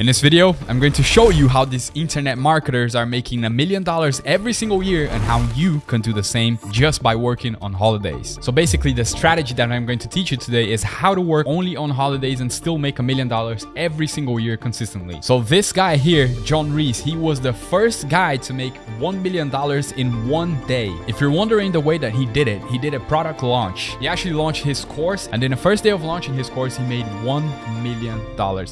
In this video, I'm going to show you how these internet marketers are making a million dollars every single year and how you can do the same just by working on holidays. So basically the strategy that I'm going to teach you today is how to work only on holidays and still make a million dollars every single year consistently. So this guy here, John Reese, he was the first guy to make $1 million in one day. If you're wondering the way that he did it, he did a product launch. He actually launched his course and in the first day of launching his course, he made $1 million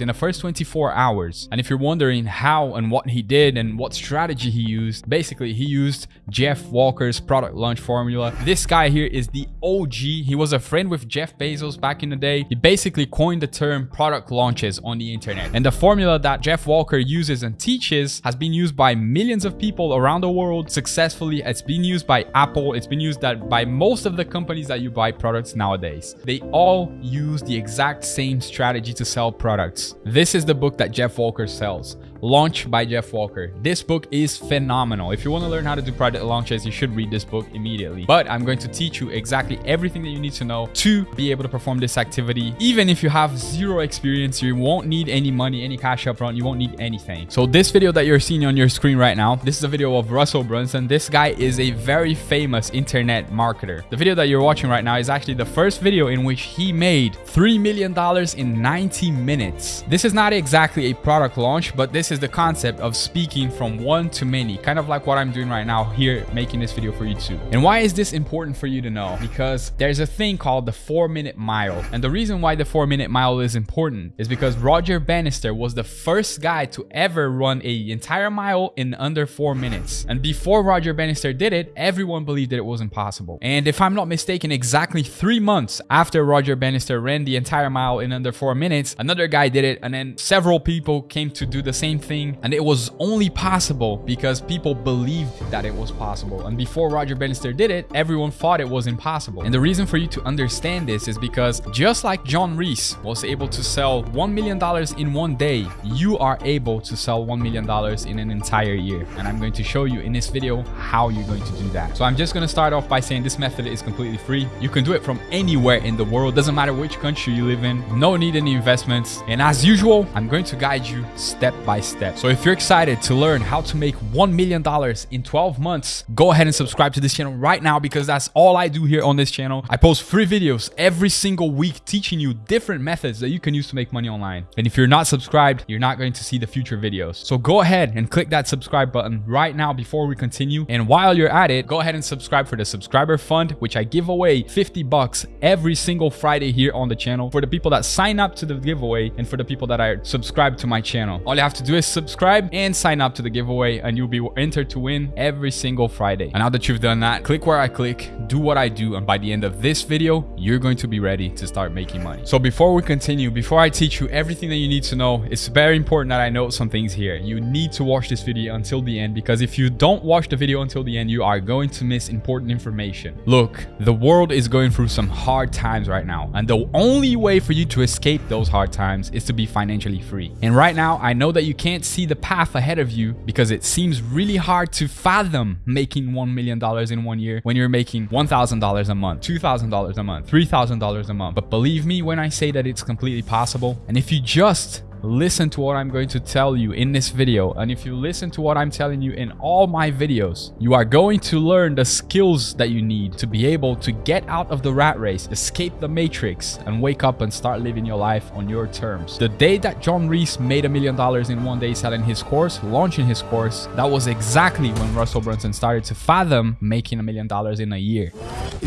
in the first 24 hours hours. And if you're wondering how and what he did and what strategy he used, basically he used Jeff Walker's product launch formula. This guy here is the OG. He was a friend with Jeff Bezos back in the day. He basically coined the term product launches on the internet. And the formula that Jeff Walker uses and teaches has been used by millions of people around the world successfully. It's been used by Apple. It's been used that by most of the companies that you buy products nowadays. They all use the exact same strategy to sell products. This is the book that Jeff Walker sells. Launch by Jeff Walker. This book is phenomenal. If you want to learn how to do product launches, you should read this book immediately. But I'm going to teach you exactly everything that you need to know to be able to perform this activity. Even if you have zero experience, you won't need any money, any cash upfront. You won't need anything. So this video that you're seeing on your screen right now, this is a video of Russell Brunson. This guy is a very famous internet marketer. The video that you're watching right now is actually the first video in which he made $3 million in 90 minutes. This is not exactly a product launch, but this is the concept of speaking from one to many, kind of like what I'm doing right now here, making this video for you too. And why is this important for you to know? Because there's a thing called the four minute mile. And the reason why the four minute mile is important is because Roger Bannister was the first guy to ever run a entire mile in under four minutes. And before Roger Bannister did it, everyone believed that it was impossible. And if I'm not mistaken, exactly three months after Roger Bannister ran the entire mile in under four minutes, another guy did it and then several people came to do the same thing and it was only possible because people believed that it was possible. And before Roger Bannister did it everyone thought it was impossible. And the reason for you to understand this is because just like John Reese was able to sell $1 million in one day you are able to sell $1 million in an entire year. And I'm going to show you in this video how you're going to do that. So I'm just going to start off by saying this method is completely free. You can do it from anywhere in the world. Doesn't matter which country you live in. No need any investments. And as usual I'm going to guide you step by step. So if you're excited to learn how to make $1 million in 12 months, go ahead and subscribe to this channel right now because that's all I do here on this channel. I post free videos every single week teaching you different methods that you can use to make money online. And if you're not subscribed, you're not going to see the future videos. So go ahead and click that subscribe button right now before we continue. And while you're at it, go ahead and subscribe for the subscriber fund, which I give away 50 bucks every single Friday here on the channel for the people that sign up to the giveaway and for the people that are subscribed to my channel. All you have to do is subscribe and sign up to the giveaway and you'll be entered to win every single Friday. And now that you've done that, click where I click, do what I do. And by the end of this video, you're going to be ready to start making money. So before we continue, before I teach you everything that you need to know, it's very important that I note some things here. You need to watch this video until the end because if you don't watch the video until the end, you are going to miss important information. Look, the world is going through some hard times right now. And the only way for you to escape those hard times is to be financially free. And right now, I know that you can't see the path ahead of you because it seems really hard to fathom making $1 million in one year when you're making $1,000 a month, $2,000 a month, $3,000 a month. But believe me when I say that it's completely possible. And if you just listen to what I'm going to tell you in this video. And if you listen to what I'm telling you in all my videos you are going to learn the skills that you need to be able to get out of the rat race escape the matrix and wake up and start living your life on your terms. The day that John Reese made a million dollars in one day selling his course launching his course that was exactly when Russell Brunson started to fathom making a million dollars in a year.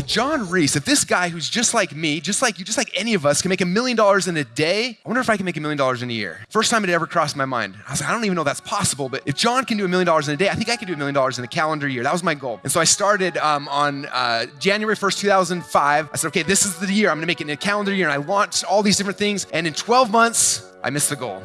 John Reese if this guy who's just like me just like you just like any of us can make a million dollars in a day I wonder if I can make a million dollars in a year year. First time it ever crossed my mind. I was like, I don't even know that's possible, but if John can do a million dollars in a day, I think I can do a million dollars in a calendar year. That was my goal. And so I started um, on uh, January 1st, 2005. I said, okay, this is the year. I'm gonna make it in a calendar year. And I launched all these different things. And in 12 months, I missed the goal.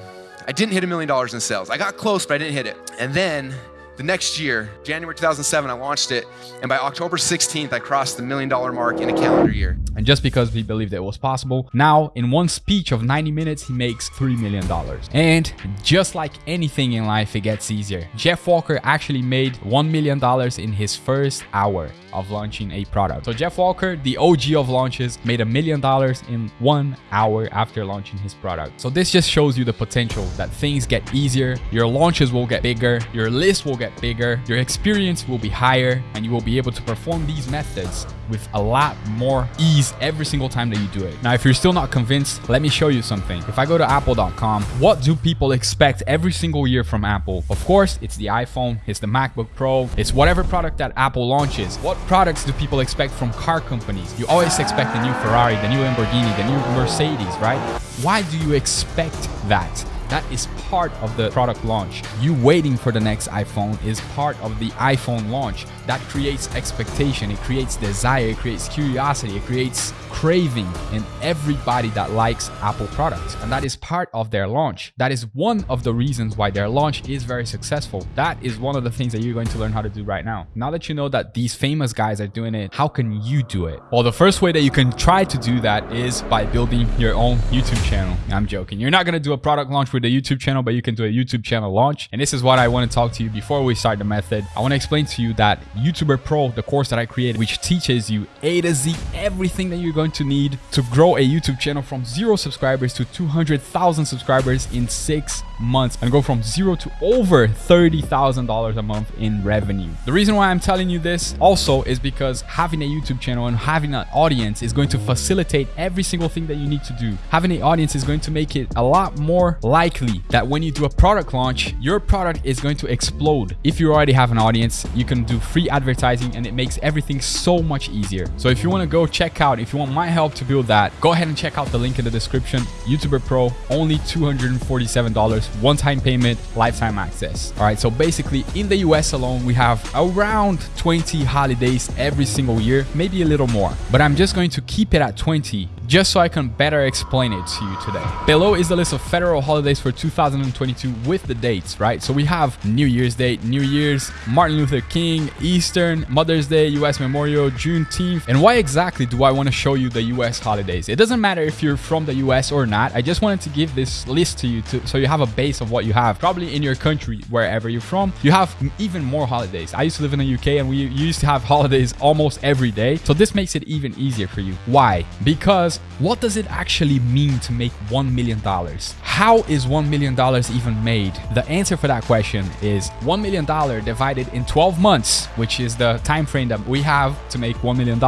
I didn't hit a million dollars in sales. I got close, but I didn't hit it. And then the next year, January 2007, I launched it. And by October 16th, I crossed the million dollar mark in a calendar year. And just because we believed it was possible, now in one speech of 90 minutes, he makes $3 million. And just like anything in life, it gets easier. Jeff Walker actually made $1 million in his first hour. Of launching a product. So Jeff Walker, the OG of launches, made a million dollars in one hour after launching his product. So this just shows you the potential that things get easier, your launches will get bigger, your list will get bigger, your experience will be higher, and you will be able to perform these methods with a lot more ease every single time that you do it. Now, if you're still not convinced, let me show you something. If I go to apple.com, what do people expect every single year from Apple? Of course, it's the iPhone, it's the MacBook Pro, it's whatever product that Apple launches. What products do people expect from car companies? You always expect the new Ferrari, the new Lamborghini, the new Mercedes, right? Why do you expect that? That is part of the product launch. You waiting for the next iPhone is part of the iPhone launch. That creates expectation, it creates desire, it creates curiosity, it creates craving in everybody that likes Apple products. And that is part of their launch. That is one of the reasons why their launch is very successful. That is one of the things that you're going to learn how to do right now. Now that you know that these famous guys are doing it, how can you do it? Well, the first way that you can try to do that is by building your own YouTube channel. I'm joking. You're not going to do a product launch with a YouTube channel, but you can do a YouTube channel launch. And this is what I want to talk to you before we start the method. I want to explain to you that YouTuber Pro, the course that I created, which teaches you A to Z everything that you're going to need to grow a YouTube channel from zero subscribers to 200,000 subscribers in six months and go from zero to over $30,000 a month in revenue. The reason why I'm telling you this also is because having a YouTube channel and having an audience is going to facilitate every single thing that you need to do. Having an audience is going to make it a lot more likely that when you do a product launch, your product is going to explode. If you already have an audience, you can do free advertising and it makes everything so much easier. So if you want to go check out, if you want my help to build that, go ahead and check out the link in the description. YouTuber Pro, only $247 one-time payment, lifetime access. All right, so basically in the US alone, we have around 20 holidays every single year, maybe a little more, but I'm just going to keep it at 20 just so I can better explain it to you today. Below is the list of federal holidays for 2022 with the dates, right? So we have New Year's Day, New Year's, Martin Luther King, Eastern, Mother's Day, US Memorial, Juneteenth. And why exactly do I want to show you the US holidays? It doesn't matter if you're from the US or not. I just wanted to give this list to you to, so you have a base of what you have. Probably in your country, wherever you're from, you have even more holidays. I used to live in the UK and we used to have holidays almost every day. So this makes it even easier for you. Why? Because what does it actually mean to make $1 million? How is $1 million even made? The answer for that question is $1 million divided in 12 months, which is the time frame that we have to make $1 million,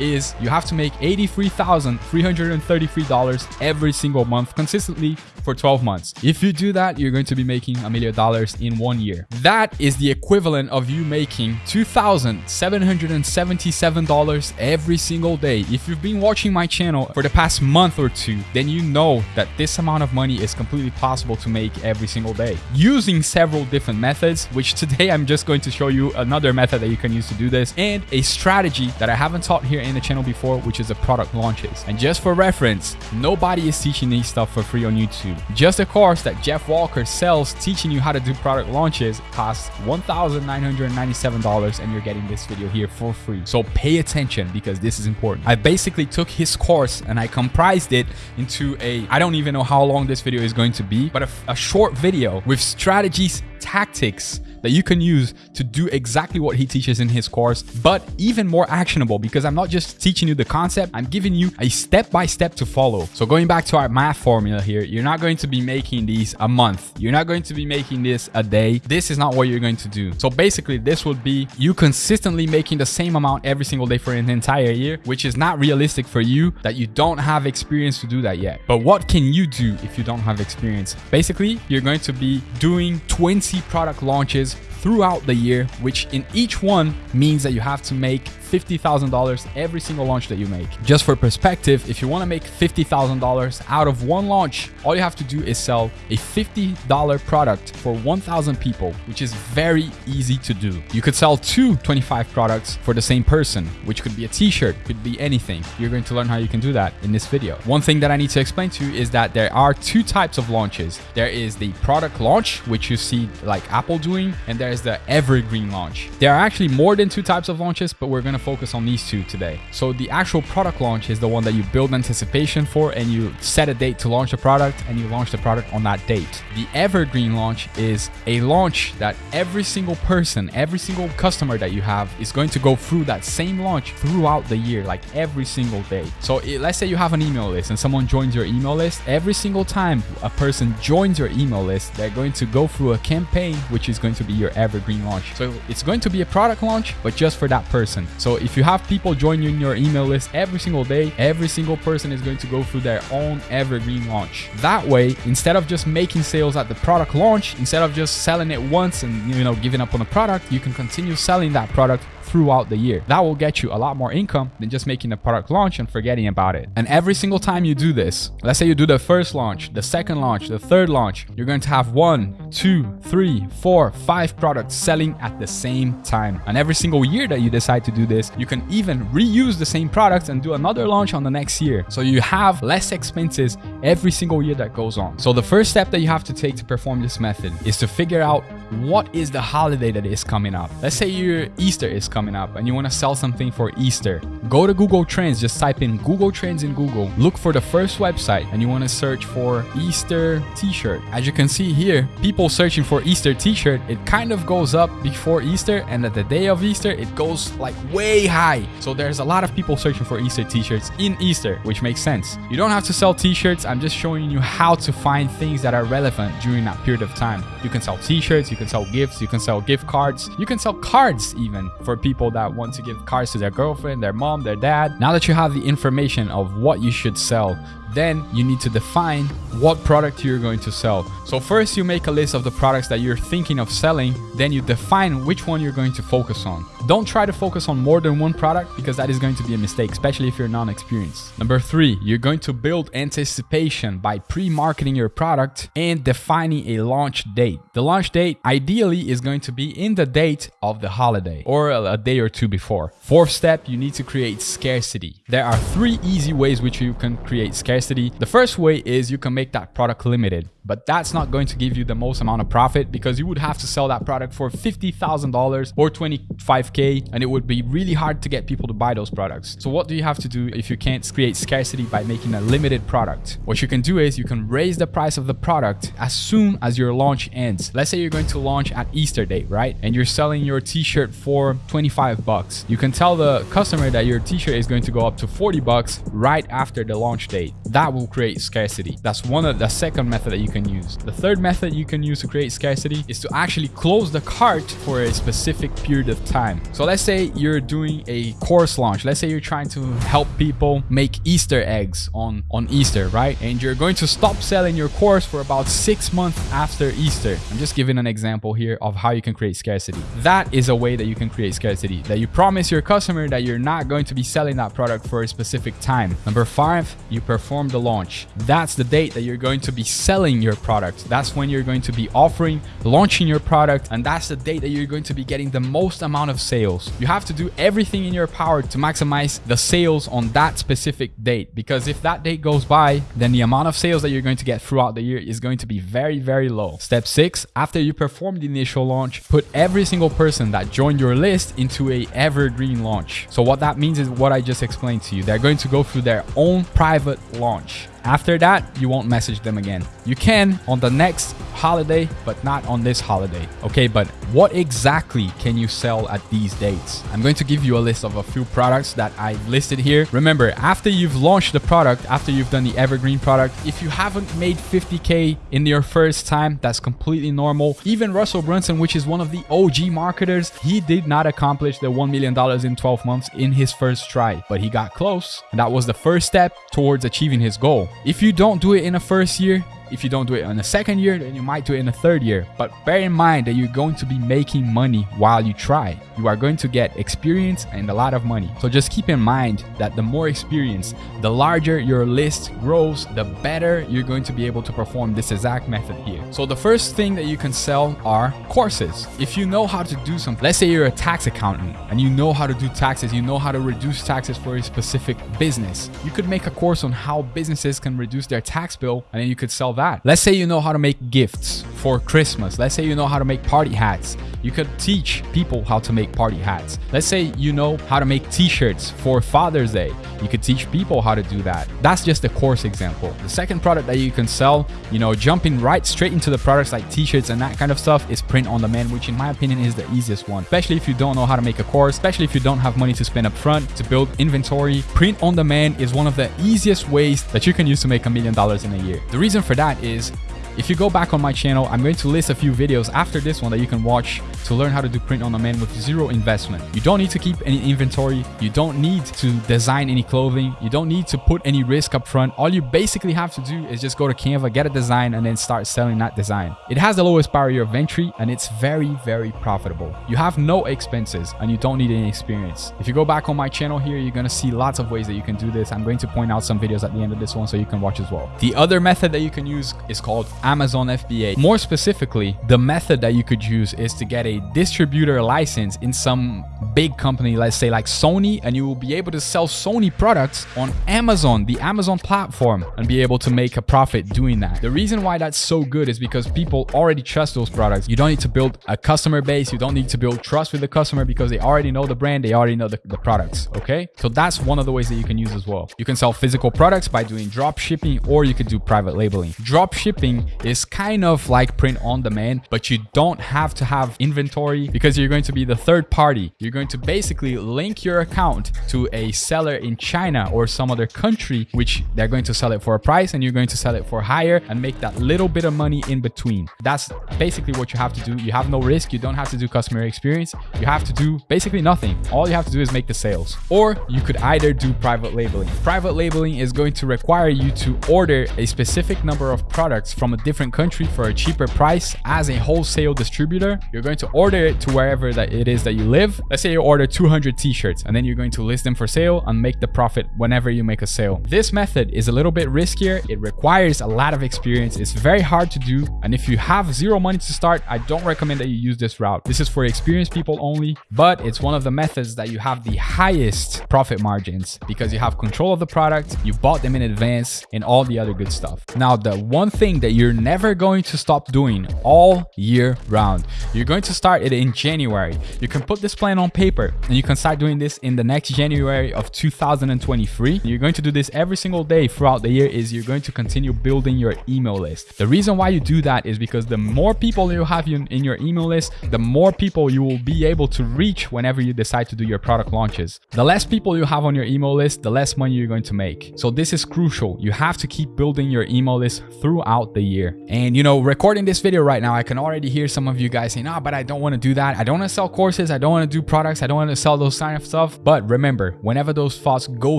is you have to make $83,333 every single month consistently for 12 months. If you do that, you're going to be making a million dollars in one year. That is the equivalent of you making $2,777 every single day. If you've been watching my channel for the past month or two, then you know that this amount of money is completely possible to make every single day using several different methods, which today I'm just going to show you another method that you can use to do this and a strategy that I haven't taught here in the channel before, which is the product launches. And just for reference, nobody is teaching these stuff for free on YouTube. Just a course that Jeff Walker sells teaching you how to do product launches costs $1,997 and you're getting this video here for free. So pay attention because this is important. I basically took his course and I comprised it into a, I don't even know how long this video is going to be, but a, a short video with strategies, tactics, that you can use to do exactly what he teaches in his course, but even more actionable because I'm not just teaching you the concept, I'm giving you a step by step to follow. So going back to our math formula here, you're not going to be making these a month. You're not going to be making this a day. This is not what you're going to do. So basically this would be you consistently making the same amount every single day for an entire year, which is not realistic for you that you don't have experience to do that yet. But what can you do if you don't have experience? Basically, you're going to be doing 20 product launches throughout the year, which in each one means that you have to make $50,000 every single launch that you make. Just for perspective, if you want to make $50,000 out of one launch, all you have to do is sell a $50 product for 1,000 people, which is very easy to do. You could sell two 25 products for the same person, which could be a t-shirt, could be anything. You're going to learn how you can do that in this video. One thing that I need to explain to you is that there are two types of launches. There is the product launch, which you see like Apple doing, and there's the evergreen launch. There are actually more than two types of launches, but we're going to to focus on these two today. So the actual product launch is the one that you build anticipation for and you set a date to launch the product and you launch the product on that date. The evergreen launch is a launch that every single person, every single customer that you have is going to go through that same launch throughout the year, like every single day. So it, let's say you have an email list and someone joins your email list. Every single time a person joins your email list, they're going to go through a campaign, which is going to be your evergreen launch. So it's going to be a product launch, but just for that person. So if you have people join you in your email list every single day, every single person is going to go through their own evergreen launch. That way, instead of just making sales at the product launch, instead of just selling it once and you know giving up on the product, you can continue selling that product throughout the year. That will get you a lot more income than just making a product launch and forgetting about it. And every single time you do this, let's say you do the first launch, the second launch, the third launch, you're going to have one, two, three, four, five products selling at the same time. And every single year that you decide to do this, you can even reuse the same products and do another launch on the next year. So you have less expenses every single year that goes on. So the first step that you have to take to perform this method is to figure out what is the holiday that is coming up. Let's say your Easter is coming coming up and you want to sell something for Easter, go to Google Trends, just type in Google Trends in Google, look for the first website and you want to search for Easter t-shirt. As you can see here, people searching for Easter t-shirt, it kind of goes up before Easter and at the day of Easter, it goes like way high. So there's a lot of people searching for Easter t-shirts in Easter, which makes sense. You don't have to sell t-shirts. I'm just showing you how to find things that are relevant during that period of time. You can sell t-shirts, you can sell gifts, you can sell gift cards, you can sell cards even for people people that want to give cars to their girlfriend, their mom, their dad. Now that you have the information of what you should sell, then you need to define what product you're going to sell. So first you make a list of the products that you're thinking of selling, then you define which one you're going to focus on. Don't try to focus on more than one product because that is going to be a mistake, especially if you're non-experienced. Number three, you're going to build anticipation by pre-marketing your product and defining a launch date. The launch date ideally is going to be in the date of the holiday or a day or two before. Fourth step, you need to create scarcity. There are three easy ways which you can create scarcity scarcity. The first way is you can make that product limited, but that's not going to give you the most amount of profit because you would have to sell that product for $50,000 or 25K and it would be really hard to get people to buy those products. So what do you have to do if you can't create scarcity by making a limited product? What you can do is you can raise the price of the product as soon as your launch ends. Let's say you're going to launch at Easter date, right? And you're selling your t-shirt for 25 bucks. You can tell the customer that your t-shirt is going to go up to 40 bucks right after the launch date that will create scarcity. That's one of the second method that you can use. The third method you can use to create scarcity is to actually close the cart for a specific period of time. So let's say you're doing a course launch. Let's say you're trying to help people make Easter eggs on, on Easter, right? And you're going to stop selling your course for about six months after Easter. I'm just giving an example here of how you can create scarcity. That is a way that you can create scarcity, that you promise your customer that you're not going to be selling that product for a specific time. Number five, you perform perform the launch. That's the date that you're going to be selling your product. That's when you're going to be offering, launching your product, and that's the date that you're going to be getting the most amount of sales. You have to do everything in your power to maximize the sales on that specific date because if that date goes by, then the amount of sales that you're going to get throughout the year is going to be very, very low. Step six, after you perform the initial launch, put every single person that joined your list into a evergreen launch. So what that means is what I just explained to you. They're going to go through their own private launch launch. After that, you won't message them again. You can on the next holiday, but not on this holiday. Okay, but what exactly can you sell at these dates? I'm going to give you a list of a few products that I listed here. Remember, after you've launched the product, after you've done the evergreen product, if you haven't made 50K in your first time, that's completely normal. Even Russell Brunson, which is one of the OG marketers, he did not accomplish the $1 million in 12 months in his first try, but he got close. And that was the first step towards achieving his goal. If you don't do it in the first year, if you don't do it in the second year, then you might do it in the third year. But bear in mind that you're going to be making money while you try. You are going to get experience and a lot of money. So just keep in mind that the more experience, the larger your list grows, the better you're going to be able to perform this exact method here. So the first thing that you can sell are courses. If you know how to do something, let's say you're a tax accountant and you know how to do taxes, you know how to reduce taxes for a specific business. You could make a course on how businesses can reduce their tax bill and then you could sell that. Let's say you know how to make gifts for Christmas. Let's say you know how to make party hats You could teach people how to make party hats. Let's say you know how to make t-shirts for Father's Day. You could teach people how to do that. That's just a course example. The second product that you can sell, you know, jumping right straight into the products like t-shirts and that kind of stuff is print on demand, which in my opinion is the easiest one. Especially if you don't know how to make a course, especially if you don't have money to spend up front to build inventory. Print on demand is one of the easiest ways that you can use to make a million dollars in a year. The reason for that is if you go back on my channel, I'm going to list a few videos after this one that you can watch to learn how to do print on demand with zero investment. You don't need to keep any inventory. You don't need to design any clothing. You don't need to put any risk up front. All you basically have to do is just go to Canva, get a design, and then start selling that design. It has the lowest barrier of entry and it's very, very profitable. You have no expenses and you don't need any experience. If you go back on my channel here, you're going to see lots of ways that you can do this. I'm going to point out some videos at the end of this one so you can watch as well. The other method that you can use is called Amazon FBA. More specifically, the method that you could use is to get a distributor license in some big company, let's say like Sony, and you will be able to sell Sony products on Amazon, the Amazon platform, and be able to make a profit doing that. The reason why that's so good is because people already trust those products. You don't need to build a customer base. You don't need to build trust with the customer because they already know the brand. They already know the, the products. Okay. So that's one of the ways that you can use as well. You can sell physical products by doing drop shipping or you could do private labeling. Drop shipping is kind of like print on demand, but you don't have to have inventory because you're going to be the third party. You're going to basically link your account to a seller in China or some other country, which they're going to sell it for a price and you're going to sell it for higher and make that little bit of money in between. That's basically what you have to do. You have no risk. You don't have to do customer experience. You have to do basically nothing. All you have to do is make the sales. Or you could either do private labeling. Private labeling is going to require you to order a specific number of products from a different country for a cheaper price as a wholesale distributor. You're going to order it to wherever that it is that you live. Let's say you order 200 t-shirts and then you're going to list them for sale and make the profit whenever you make a sale. This method is a little bit riskier. It requires a lot of experience. It's very hard to do. And if you have zero money to start, I don't recommend that you use this route. This is for experienced people only, but it's one of the methods that you have the highest profit margins because you have control of the product, you bought them in advance and all the other good stuff. Now, the one thing that you're never going to stop doing all year round. You're going to start it in January. You can put this plan on paper and you can start doing this in the next January of 2023. You're going to do this every single day throughout the year is you're going to continue building your email list. The reason why you do that is because the more people you have in your email list, the more people you will be able to reach whenever you decide to do your product launches. The less people you have on your email list, the less money you're going to make. So this is crucial. You have to keep building your email list throughout the year. And and you know, recording this video right now, I can already hear some of you guys saying, ah, but I don't want to do that. I don't want to sell courses. I don't want to do products. I don't want to sell those kind of stuff. But remember, whenever those thoughts go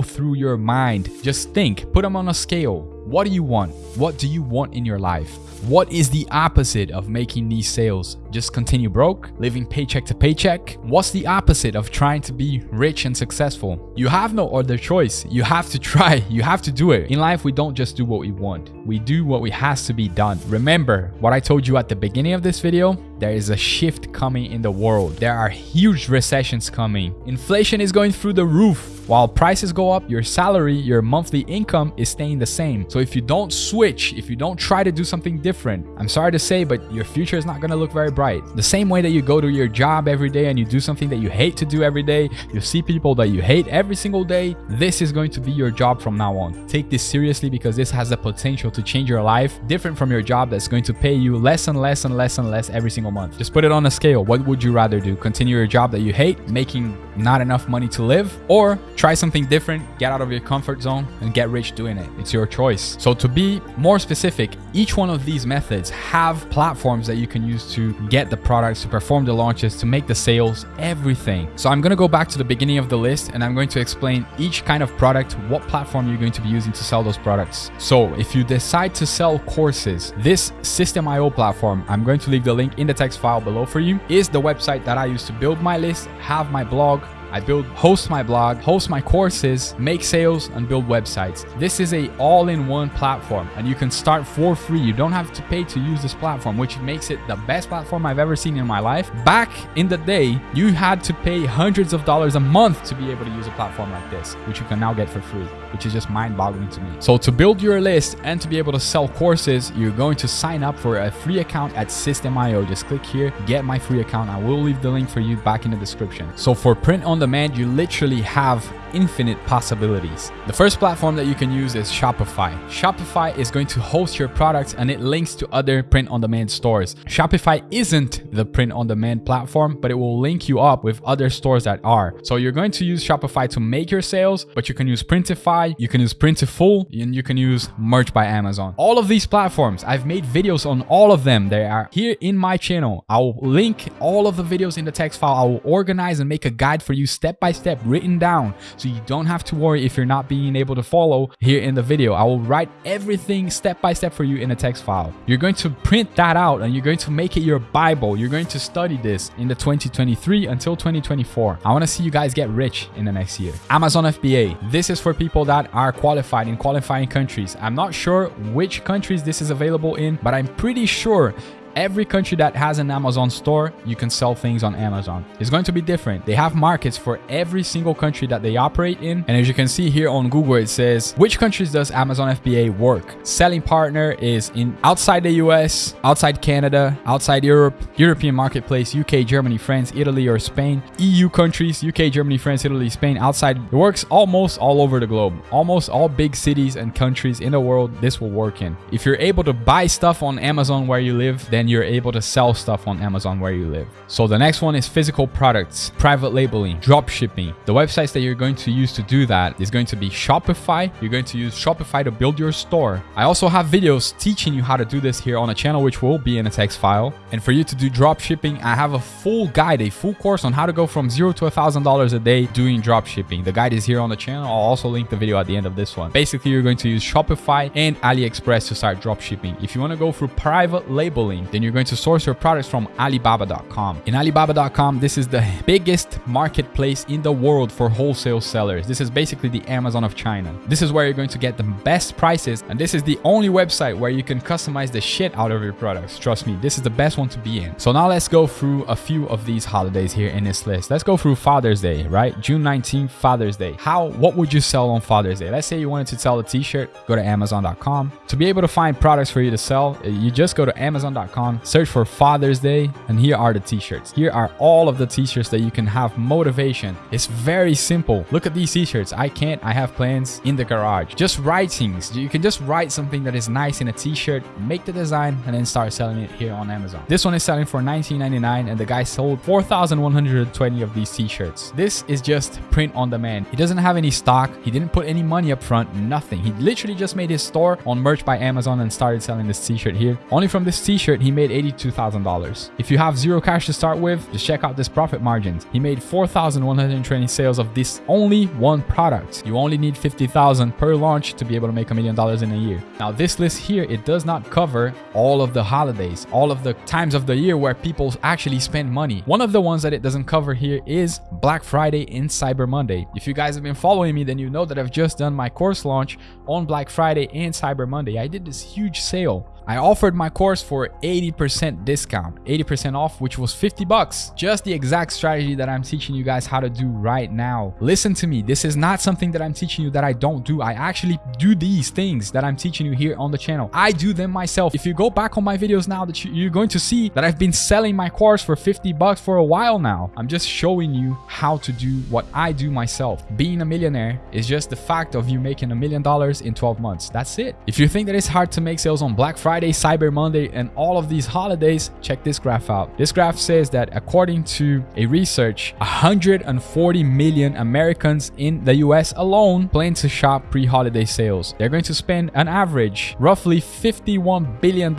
through your mind, just think, put them on a scale. What do you want? What do you want in your life? What is the opposite of making these sales? Just continue broke, living paycheck to paycheck? What's the opposite of trying to be rich and successful? You have no other choice. You have to try. You have to do it. In life, we don't just do what we want. We do what we has to be done. Remember what I told you at the beginning of this video? There is a shift coming in the world. There are huge recessions coming. Inflation is going through the roof. While prices go up, your salary, your monthly income is staying the same. So if you don't switch, if you don't try to do something different, I'm sorry to say, but your future is not going to look very bright. The same way that you go to your job every day and you do something that you hate to do every day, you see people that you hate every single day, this is going to be your job from now on. Take this seriously because this has the potential to change your life, different from your job that's going to pay you less and less and less and less every single month. Just put it on a scale. What would you rather do? Continue your job that you hate, making not enough money to live, or try something different, get out of your comfort zone, and get rich doing it. It's your choice. So to be more specific, each one of these methods have platforms that you can use to get the products, to perform the launches, to make the sales, everything. So I'm to go back to the beginning of the list and I'm going to explain each kind of product, what platform you're going to be using to sell those products. So if you decide to sell courses, this Systeme.io platform, I'm going to leave the link in the text file below for you, is the website that I use to build my list, have my blog, I build, host my blog, host my courses, make sales, and build websites. This is a all-in-one platform, and you can start for free. You don't have to pay to use this platform, which makes it the best platform I've ever seen in my life. Back in the day, you had to pay hundreds of dollars a month to be able to use a platform like this, which you can now get for free, which is just mind-boggling to me. So to build your list and to be able to sell courses, you're going to sign up for a free account at Systeme.io. Just click here, get my free account. I will leave the link for you back in the description. So for print on demand, you literally have infinite possibilities. The first platform that you can use is Shopify. Shopify is going to host your products and it links to other print on demand stores. Shopify isn't the print on demand platform, but it will link you up with other stores that are. So you're going to use Shopify to make your sales, but you can use Printify, you can use Printful, and you can use Merch by Amazon. All of these platforms, I've made videos on all of them. They are here in my channel. I'll link all of the videos in the text file. I will organize and make a guide for you step by step written down so you don't have to worry if you're not being able to follow here in the video. I will write everything step by step for you in a text file. You're going to print that out and you're going to make it your Bible. You're going to study this in the 2023 until 2024. I want to see you guys get rich in the next year. Amazon FBA. This is for people that are qualified in qualifying countries. I'm not sure which countries this is available in, but I'm pretty sure Every country that has an Amazon store, you can sell things on Amazon. It's going to be different. They have markets for every single country that they operate in. And as you can see here on Google, it says, which countries does Amazon FBA work? Selling partner is in outside the US, outside Canada, outside Europe, European marketplace, UK, Germany, France, Italy, or Spain, EU countries, UK, Germany, France, Italy, Spain, outside. It works almost all over the globe. Almost all big cities and countries in the world, this will work in. If you're able to buy stuff on Amazon where you live, then you're able to sell stuff on Amazon where you live. So the next one is physical products, private labeling, drop shipping. The websites that you're going to use to do that is going to be Shopify. You're going to use Shopify to build your store. I also have videos teaching you how to do this here on a channel, which will be in a text file. And for you to do drop shipping, I have a full guide, a full course on how to go from zero to a thousand dollars a day doing drop shipping. The guide is here on the channel. I'll also link the video at the end of this one. Basically, you're going to use Shopify and AliExpress to start drop shipping. If you want to go through private labeling, then you're going to source your products from Alibaba.com. In Alibaba.com, this is the biggest marketplace in the world for wholesale sellers. This is basically the Amazon of China. This is where you're going to get the best prices, and this is the only website where you can customize the shit out of your products. Trust me, this is the best one to be in. So now let's go through a few of these holidays here in this list. Let's go through Father's Day, right? June 19th, Father's Day. How, what would you sell on Father's Day? Let's say you wanted to sell a t-shirt, go to Amazon.com. To be able to find products for you to sell, you just go to Amazon.com, search for Father's Day, and here are the t-shirts. Here are all of the t-shirts that you can have motivation. It's very simple. Look at these t-shirts. I can't, I have plans in the garage. Just write things. You can just write something that is nice in a t-shirt, make the design, and then start selling it here on Amazon. This one is selling for $19.99 and the guy sold 4,120 of these t-shirts. This is just print on demand. He doesn't have any stock. He didn't put any money up front, nothing. He literally just made his store on merch by Amazon and started selling this t-shirt here. Only from this t-shirt, he made $82,000. If you have zero cash to start with, just check out this profit margins. He made 4,120 sales of this only one product. You only need 50,000 per launch to be able to make a million dollars in a year. Now this list here, it does not cover all of the holidays, all of the times of the year where people actually spend money. One of the ones that it doesn't cover here is Black Friday and Cyber Monday. If you guys have been following me, then you know that I've just done my course launch on Black Friday and Cyber Monday. I did this huge sale I offered my course for 80% discount, 80% off, which was 50 bucks. Just the exact strategy that I'm teaching you guys how to do right now. Listen to me. This is not something that I'm teaching you that I don't do. I actually do these things that I'm teaching you here on the channel. I do them myself. If you go back on my videos now that you're going to see that I've been selling my course for 50 bucks for a while now. I'm just showing you how to do what I do myself. Being a millionaire is just the fact of you making a million dollars in 12 months. That's it. If you think that it's hard to make sales on Black Friday, Friday, Cyber Monday, and all of these holidays, check this graph out. This graph says that according to a research, 140 million Americans in the US alone plan to shop pre-holiday sales. They're going to spend an average roughly $51 billion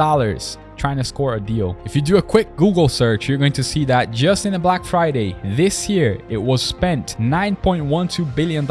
trying to score a deal. If you do a quick Google search, you're going to see that just in the Black Friday this year, it was spent $9.12 billion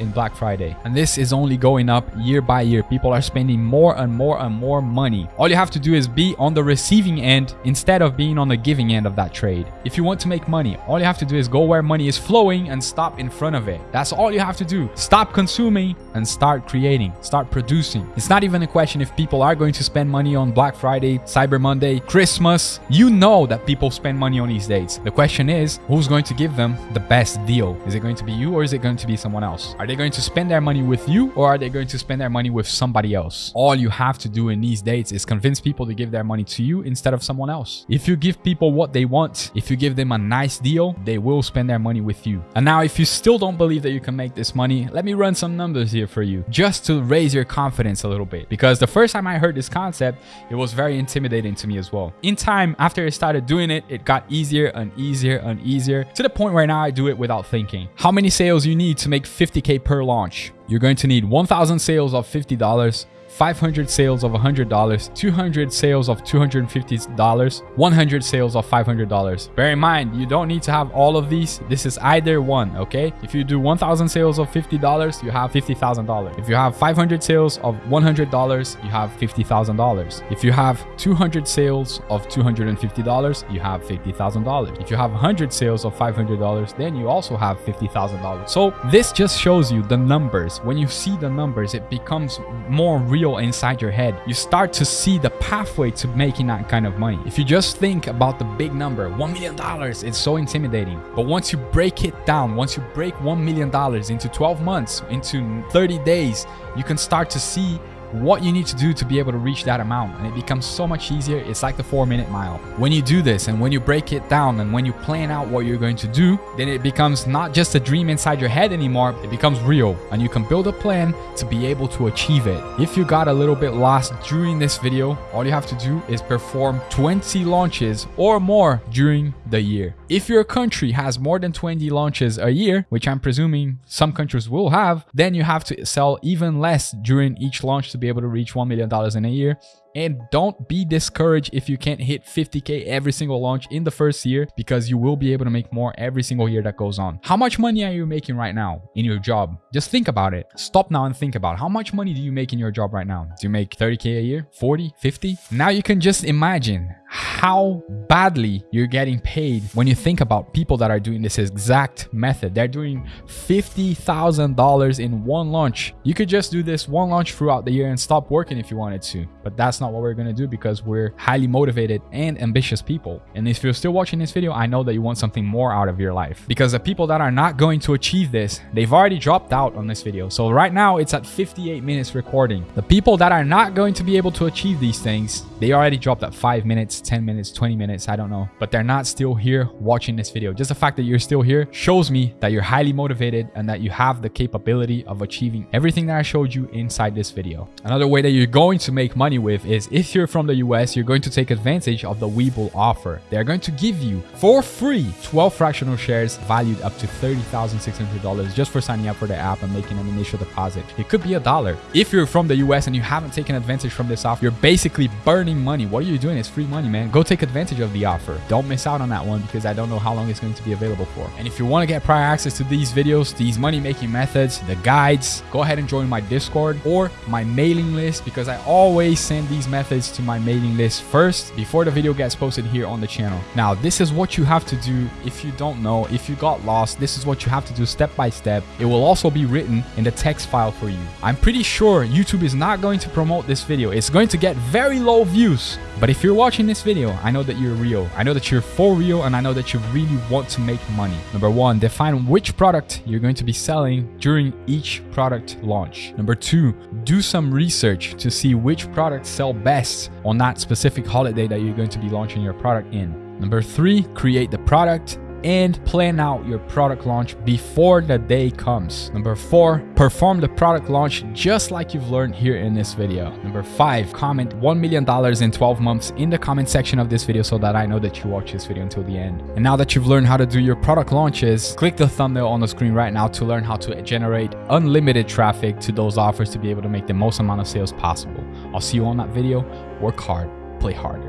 in Black Friday. And this is only going up year by year. People are spending more and more and more money. All you have to do is be on the receiving end instead of being on the giving end of that trade. If you want to make money, all you have to do is go where money is flowing and stop in front of it. That's all you have to do. Stop consuming and start creating, start producing. It's not even a question if people are going to spend money on Black Friday, Cyber Monday, Christmas. You know that people spend money on these dates. The question is, who's going to give them the best deal? Is it going to be you or is it going to be someone else? Are they going to spend their money with you or are they going to spend their money with somebody else? All you have to do in these dates is convince people to give their money to you instead of someone else. If you give people what they want, if you give them a nice deal, they will spend their money with you. And now if you still don't believe that you can make this money, let me run some numbers here for you just to raise your confidence a little bit. Because the first time I heard this concept, it was very intimidating to me as well. In time, after I started doing it, it got easier and easier and easier to the point where now I do it without thinking. How many sales you need to make 50K per launch? You're going to need 1,000 sales of $50, 500 sales of $100, 200 sales of $250, 100 sales of $500. Bear in mind, you don't need to have all of these. This is either one, okay? If you do 1,000 sales of $50, you have $50,000. If you have 500 sales of $100, you have $50,000. If you have 200 sales of $250, you have $50,000. If you have 100 sales of $500, then you also have $50,000. So this just shows you the numbers. When you see the numbers, it becomes more real inside your head, you start to see the pathway to making that kind of money. If you just think about the big number, $1 million, it's so intimidating. But once you break it down, once you break $1 million into 12 months, into 30 days, you can start to see what you need to do to be able to reach that amount and it becomes so much easier. It's like the four minute mile. When you do this and when you break it down and when you plan out what you're going to do then it becomes not just a dream inside your head anymore it becomes real and you can build a plan to be able to achieve it. If you got a little bit lost during this video all you have to do is perform 20 launches or more during the year. If your country has more than 20 launches a year which i'm presuming some countries will have then you have to sell even less during each launch to be able to reach $1 million in a year. And don't be discouraged if you can't hit 50K every single launch in the first year because you will be able to make more every single year that goes on. How much money are you making right now in your job? Just think about it. Stop now and think about how much money do you make in your job right now? Do you make 30K a year? 40? 50? Now you can just imagine how badly you're getting paid when you think about people that are doing this exact method. They're doing $50,000 in one launch. You could just do this one launch throughout the year and stop working if you wanted to, but that's not what we're going to do because we're highly motivated and ambitious people. And if you're still watching this video, I know that you want something more out of your life because the people that are not going to achieve this, they've already dropped out on this video. So right now it's at 58 minutes recording. The people that are not going to be able to achieve these things, they already dropped at five minutes, 10 minutes, 20 minutes, I don't know, but they're not still here watching this video. Just the fact that you're still here shows me that you're highly motivated and that you have the capability of achieving everything that I showed you inside this video. Another way that you're going to make money with is if you're from the US, you're going to take advantage of the Webull offer. They're going to give you for free 12 fractional shares valued up to $30,600 just for signing up for the app and making an initial deposit. It could be a dollar. If you're from the US and you haven't taken advantage from this offer, you're basically burning money. What are you doing? It's free money, man. Go take advantage of the offer. Don't miss out on that one because I don't know how long it's going to be available for. And if you want to get prior access to these videos, these money making methods, the guides, go ahead and join my Discord or my mailing list because I always send these methods to my mailing list first before the video gets posted here on the channel. Now, this is what you have to do if you don't know, if you got lost, this is what you have to do step by step. It will also be written in the text file for you. I'm pretty sure YouTube is not going to promote this video. It's going to get very low views. But if you're watching this video, I know that you're real. I know that you're for real and I know that you really want to make money. Number one, define which product you're going to be selling during each product launch. Number two, do some research to see which products sell best on that specific holiday that you're going to be launching your product in. Number three, create the product and plan out your product launch before the day comes. Number four, perform the product launch just like you've learned here in this video. Number five, comment $1 million in 12 months in the comment section of this video so that I know that you watch this video until the end. And now that you've learned how to do your product launches, click the thumbnail on the screen right now to learn how to generate unlimited traffic to those offers to be able to make the most amount of sales possible. I'll see you on that video. Work hard, play harder.